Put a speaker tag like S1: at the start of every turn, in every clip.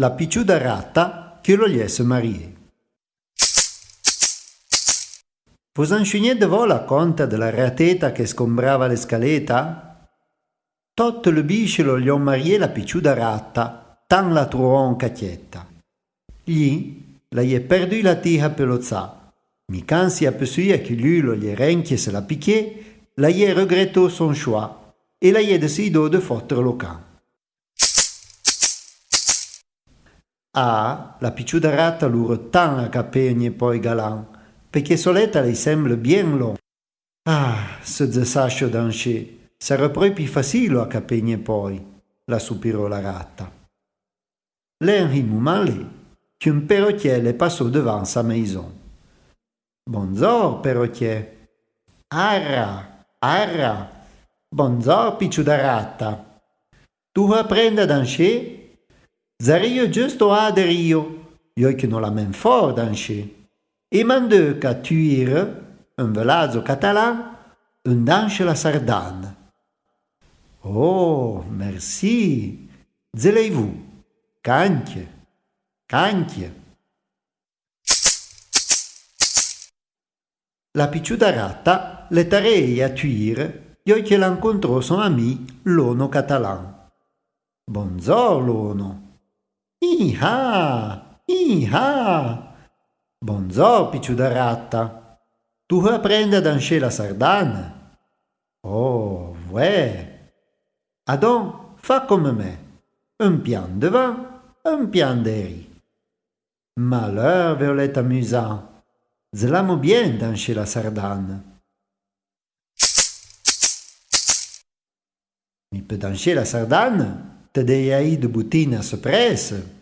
S1: la picciuda ratta che lo liesse marier. Vos en de vo la conta della rateta che scombrava le scaleta? Tot le bisce lo gli ho marié la picciuda ratta, tan la truon cacchietta. Gli la gli perdu la tija per lo za. Mi cansi a pesuia che lui lo gli renchie se la picchier, la gli regretto son choix e la gli decido de fottere lo can. Ah, la picciuda ratta luro tan a capegne poi galan, perché soletta lei sembra bien long. Ah, se zesascio d'anche, sarà proprio facile a capegne poi, la sospirò la ratta. L'un male, qu'un perrotier le passò devant sa maison. Bonjour, perrotier. Arra, arra. Bonjour, picciuda ratta. Tu apprenda d'anche? Zario giusto a de rio, io che non la men fort danche. E mandeu ca tuire, un velazzo catalan, un danche la sardane. Oh, merci. Zelei-vous. Canche. Canche. La picciuda ratta le tarei a tuire, io che l'incontrò son ami, l'ono catalan. Bonjour, l'ono. Iha! Iha! Bonzo, picciuda ratta. Tu apprende danser la sardana? Oh, ouais. Adon, fa come me. Un pian devant, un pian derrière. Malheur, Violette amusant. Zlamo bien danser la sardane. Mi peut danser la sardane? Te dei de butina se presse.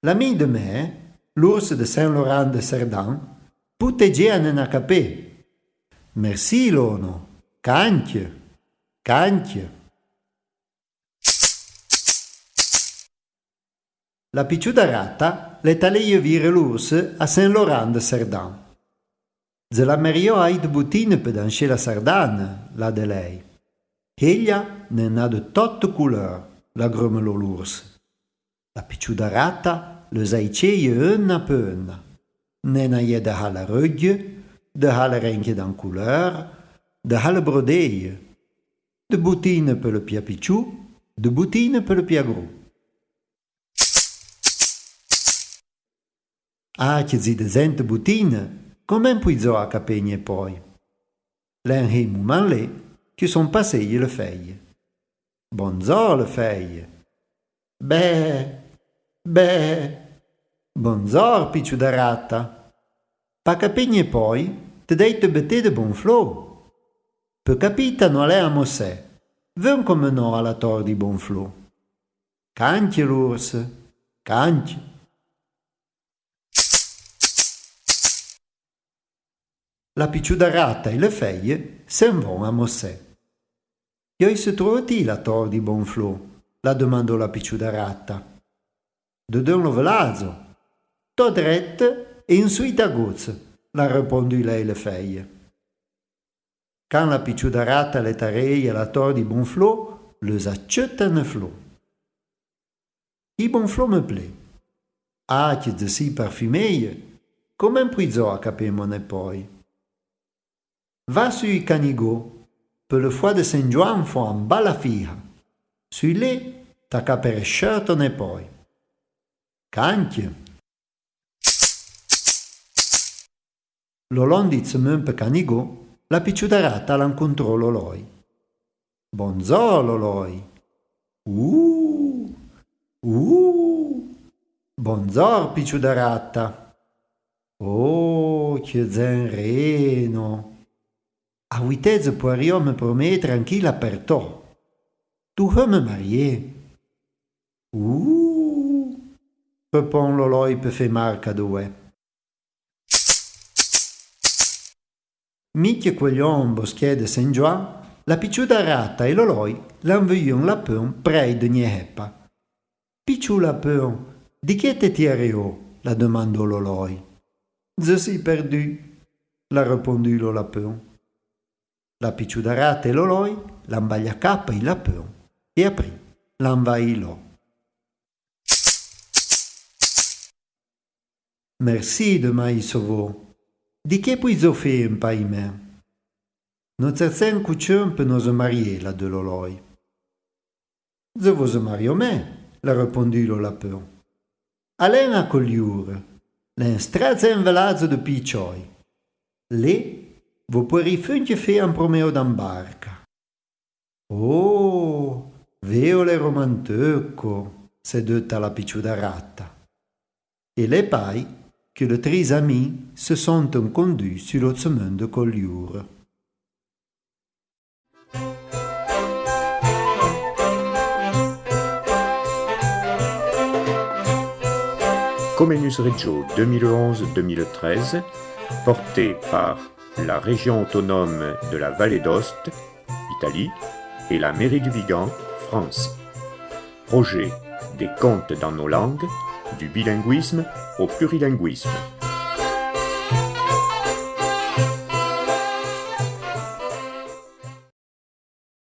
S1: L'ami de me, l'ours de Saint-Laurent de Cerdan, puteggian en capé. Merci lono, canche, canche. La picciuda ratta le taleie vire l'ours a Saint-Laurent de Cerdan. Ze la merio ai de butine per danser la sardana, la de lei. Ella ne ha de toute couleur, la grummelò l'urs. La picciuda rata le zaiceie una per una. Ne na je de halle rugge, de halle renkje dan couleur, de halle brodeie. De boutine per le pia picciu, de boutine per le pia gru. Ah, che zi de zente boutine, come puizo a capegne poi. L'en he man le, che son passé le feuille. Bonjour le feuille. Beh, beh. Bonjour picciu da ratta. Pa capigne poi, te dei te bete de bon flo. Pe capita no le amo se. Ven come no alla tor di bon flo. Cantie l'urs, cantie. La picciuda ratta e le feie se'n vont a Mossè. Io se trovati la tor di Bonflò? La domandò la picciuda ratta. De don lo velazzo. To dret e in suita gozza, la rispondì lei le feie. Can la picciuda ratta le tarei la tor di Bonflò, le accetta ne flò. I Bonflò me. Ah, che de si parfumeie, come un puizò a capemone poi. Va sui canigò, per le foie de Saint John font un balla figlia. Sui tacca per scertone poi. Canchie. L'Olondi zemen per canigò, la picciudarata l'incontrò l'oloi. Bonzò l'oloi. Uh, uh, bonzò picciudarata. Oh, che zenreno. A huitez poiriò me promet tranquille apertò. Tu veux me marier? Uh, répond l'oloi pe fe marca dove. Micchie queglion boschè de Saint la picciuda rata e l'oloi l'envoyon la pun prei de Nieheppa. Picciu la pun, di che te tiereo? la domandò l'oloi. Je suis perdu, la répondit lo lapin la Pichudarate l'Oloi, l'Ambagliacappa il Lapeon e aprì l'Ambailò. Merci de Maïsovo. Di che puis zofé un paimer? Non certain cuccium pe nos marier la de l'Oloi. Je vous mario me, la répondit le Lapeon. Alain a l'en l'un strazen velazzo de piccioi. Le vous finche faire un promeo d'ambarca. Oh, veo le romanteco, seduta la picciuda ratta. Et les pailles que les trois amis se sont conduits sur le chemin de Collioure.
S2: Comenius Reggio 2011-2013, porté par la région autonome de la Vallée d'Ost, Italie, et la mairie du Vigan, France. Projet des contes dans nos langues, du bilinguisme au plurilinguisme.